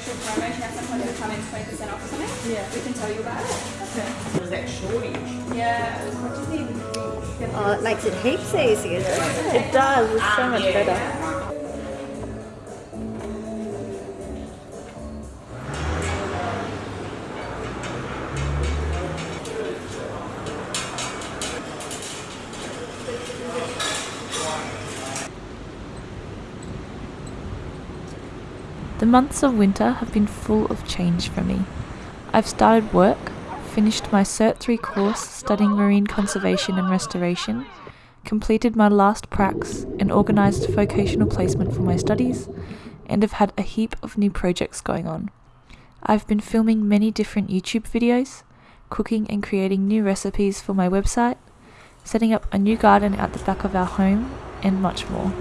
special promo. She has sometimes we come in 20% off or something. Yeah. We can tell you about it. Okay. Was that shortage? Yeah. What do you think? Oh, it makes it heaps easier, doesn't it? It does, it's so ah, much yeah. better. The months of winter have been full of change for me. I've started work, finished my Cert 3 course studying marine conservation and restoration, completed my last pracs and organised vocational placement for my studies, and have had a heap of new projects going on. I've been filming many different YouTube videos, cooking and creating new recipes for my website, setting up a new garden at the back of our home, and much more.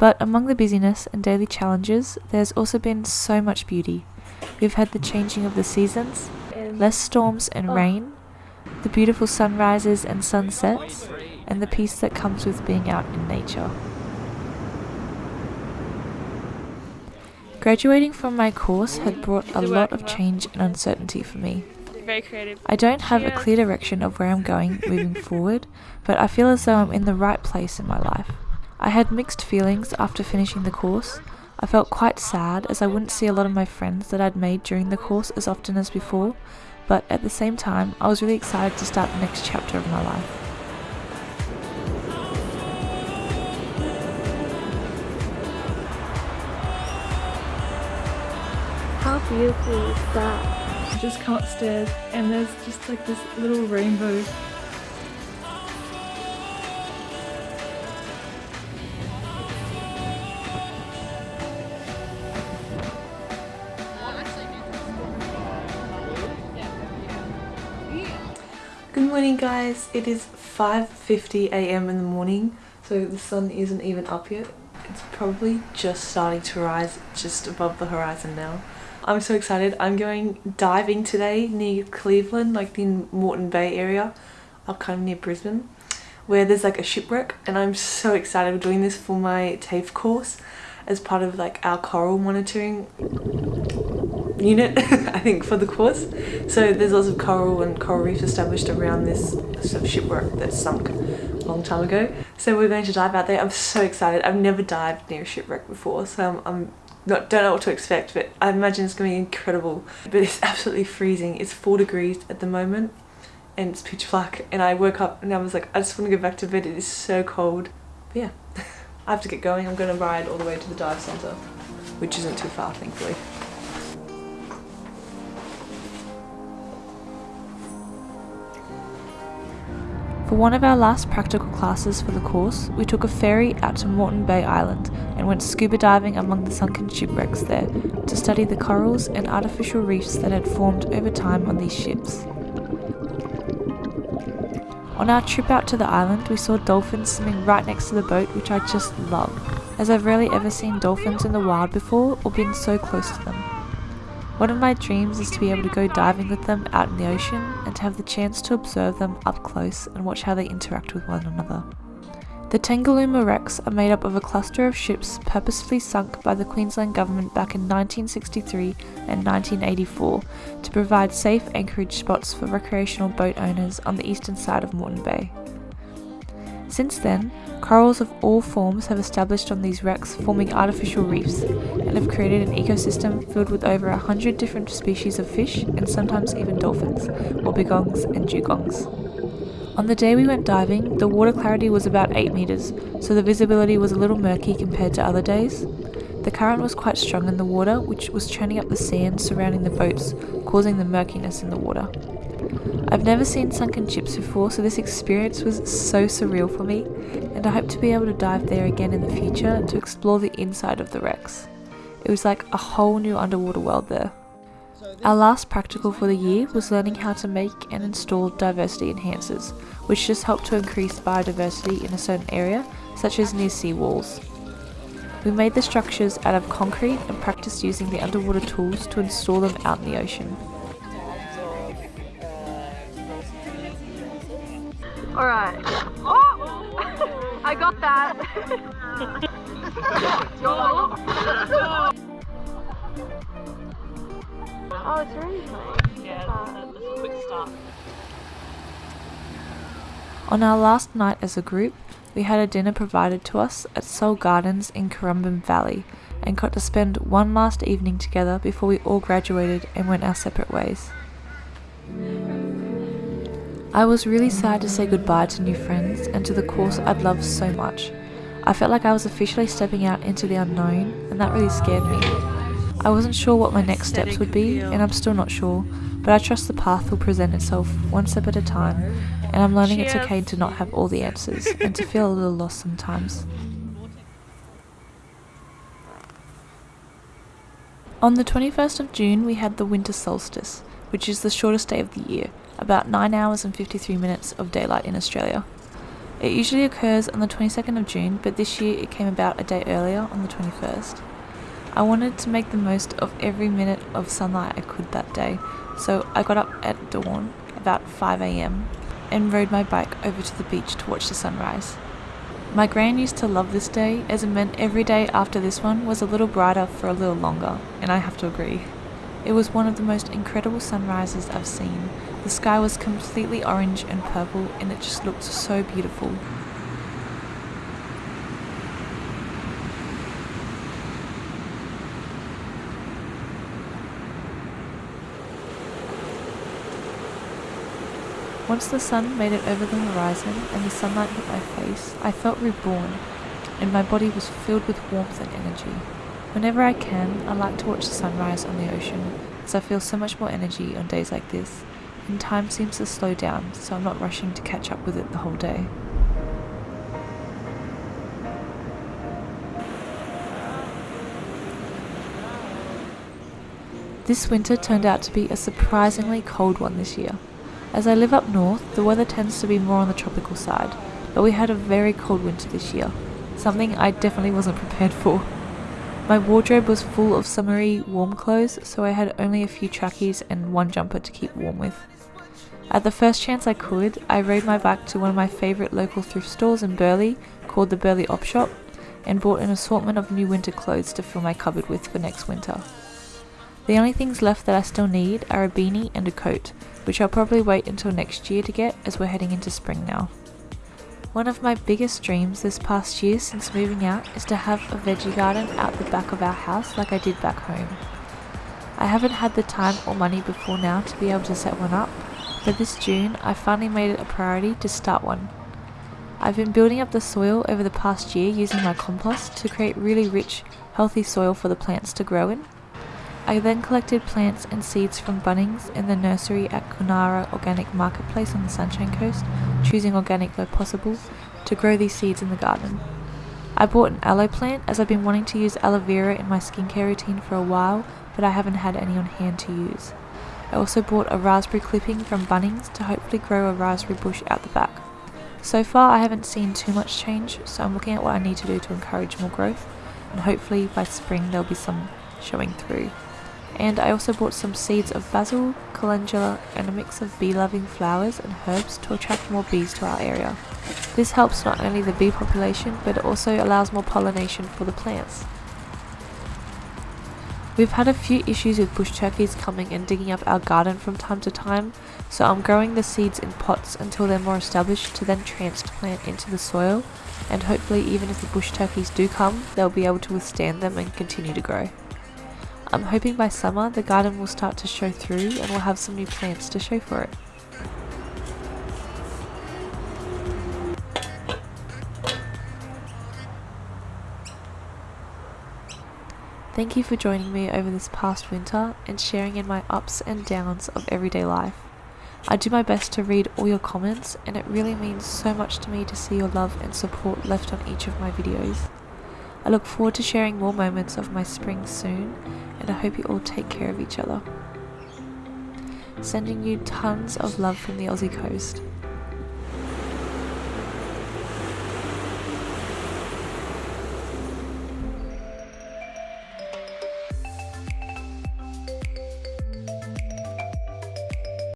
But among the busyness and daily challenges, there's also been so much beauty. We've had the changing of the seasons, less storms and oh. rain, the beautiful sunrises and sunsets, and the peace that comes with being out in nature. Graduating from my course had brought a lot of change and uncertainty for me. Very creative. I don't have a clear direction of where I'm going moving forward, but I feel as though I'm in the right place in my life. I had mixed feelings after finishing the course. I felt quite sad as I wouldn't see a lot of my friends that I'd made during the course as often as before, but at the same time, I was really excited to start the next chapter of my life. How beautiful is that? You just come upstairs and there's just like this little rainbow. Morning guys, it is 5.50am in the morning so the sun isn't even up yet. It's probably just starting to rise just above the horizon now. I'm so excited. I'm going diving today near Cleveland, like in Moreton Bay area, up kind of near Brisbane, where there's like a shipwreck and I'm so excited. We're doing this for my TAFE course as part of like our coral monitoring unit I think for the course. So there's lots of coral and coral reefs established around this sort of shipwreck that sunk a long time ago. So we're going to dive out there. I'm so excited. I've never dived near a shipwreck before so I'm, I'm not don't know what to expect but I imagine it's going to be incredible. But it's absolutely freezing. It's four degrees at the moment and it's pitch black. And I woke up and I was like I just want to go back to bed. It is so cold. But yeah I have to get going. I'm going to ride all the way to the dive centre which isn't too far thankfully For one of our last practical classes for the course, we took a ferry out to Moreton Bay Island and went scuba diving among the sunken shipwrecks there to study the corals and artificial reefs that had formed over time on these ships. On our trip out to the island, we saw dolphins swimming right next to the boat, which I just love, as I've rarely ever seen dolphins in the wild before or been so close to them. One of my dreams is to be able to go diving with them out in the ocean and to have the chance to observe them up close and watch how they interact with one another. The Tangalooma wrecks are made up of a cluster of ships purposefully sunk by the Queensland Government back in 1963 and 1984 to provide safe anchorage spots for recreational boat owners on the eastern side of Moreton Bay. Since then, corals of all forms have established on these wrecks forming artificial reefs and have created an ecosystem filled with over a hundred different species of fish and sometimes even dolphins, wobbegongs and dugongs. On the day we went diving, the water clarity was about 8 metres, so the visibility was a little murky compared to other days. The current was quite strong in the water, which was churning up the sand surrounding the boats, causing the murkiness in the water. I've never seen sunken ships before, so this experience was so surreal for me, and I hope to be able to dive there again in the future to explore the inside of the wrecks. It was like a whole new underwater world there. Our last practical for the year was learning how to make and install diversity enhancers, which just help to increase biodiversity in a certain area, such as near sea walls. We made the structures out of concrete and practiced using the underwater tools to install them out in the ocean. Got that. Oh, it's playing. Yeah, a quick start. On our last night as a group, we had a dinner provided to us at Seoul Gardens in Currumbin Valley and got to spend one last evening together before we all graduated and went our separate ways. I was really sad to say goodbye to new friends and to the course I'd loved so much. I felt like I was officially stepping out into the unknown, and that really scared me. I wasn't sure what my next steps would be, and I'm still not sure, but I trust the path will present itself one step at a time, and I'm learning it's okay to not have all the answers and to feel a little lost sometimes. On the 21st of June, we had the winter solstice, which is the shortest day of the year, about 9 hours and 53 minutes of daylight in Australia. It usually occurs on the 22nd of June, but this year it came about a day earlier on the 21st. I wanted to make the most of every minute of sunlight I could that day, so I got up at dawn, about 5am, and rode my bike over to the beach to watch the sunrise. My gran used to love this day as it meant every day after this one was a little brighter for a little longer, and I have to agree. It was one of the most incredible sunrises I've seen. The sky was completely orange and purple and it just looked so beautiful. Once the sun made it over the horizon and the sunlight hit my face, I felt reborn, and my body was filled with warmth and energy. Whenever I can, I like to watch the sunrise on the ocean, as I feel so much more energy on days like this, and time seems to slow down, so I'm not rushing to catch up with it the whole day. This winter turned out to be a surprisingly cold one this year. As I live up north, the weather tends to be more on the tropical side, but we had a very cold winter this year, something I definitely wasn't prepared for. My wardrobe was full of summery warm clothes, so I had only a few trackies and one jumper to keep warm with. At the first chance I could, I rode my bike to one of my favourite local thrift stores in Burleigh, called the Burleigh Op Shop, and bought an assortment of new winter clothes to fill my cupboard with for next winter. The only things left that I still need are a beanie and a coat, which I'll probably wait until next year to get as we're heading into spring now. One of my biggest dreams this past year since moving out is to have a veggie garden out the back of our house like I did back home. I haven't had the time or money before now to be able to set one up, but this June I finally made it a priority to start one. I've been building up the soil over the past year using my compost to create really rich, healthy soil for the plants to grow in I then collected plants and seeds from Bunnings in the nursery at Kunara Organic Marketplace on the Sunshine Coast, choosing organic where possible, to grow these seeds in the garden. I bought an aloe plant as I've been wanting to use aloe vera in my skincare routine for a while, but I haven't had any on hand to use. I also bought a raspberry clipping from Bunnings to hopefully grow a raspberry bush out the back. So far I haven't seen too much change, so I'm looking at what I need to do to encourage more growth, and hopefully by spring there'll be some showing through and I also bought some seeds of basil, calendula and a mix of bee-loving flowers and herbs to attract more bees to our area. This helps not only the bee population but it also allows more pollination for the plants. We've had a few issues with bush turkeys coming and digging up our garden from time to time, so I'm growing the seeds in pots until they're more established to then transplant into the soil, and hopefully even if the bush turkeys do come, they'll be able to withstand them and continue to grow. I'm hoping by summer the garden will start to show through and we'll have some new plants to show for it. Thank you for joining me over this past winter and sharing in my ups and downs of everyday life. I do my best to read all your comments and it really means so much to me to see your love and support left on each of my videos. I look forward to sharing more moments of my spring soon, and I hope you all take care of each other. Sending you tons of love from the Aussie coast.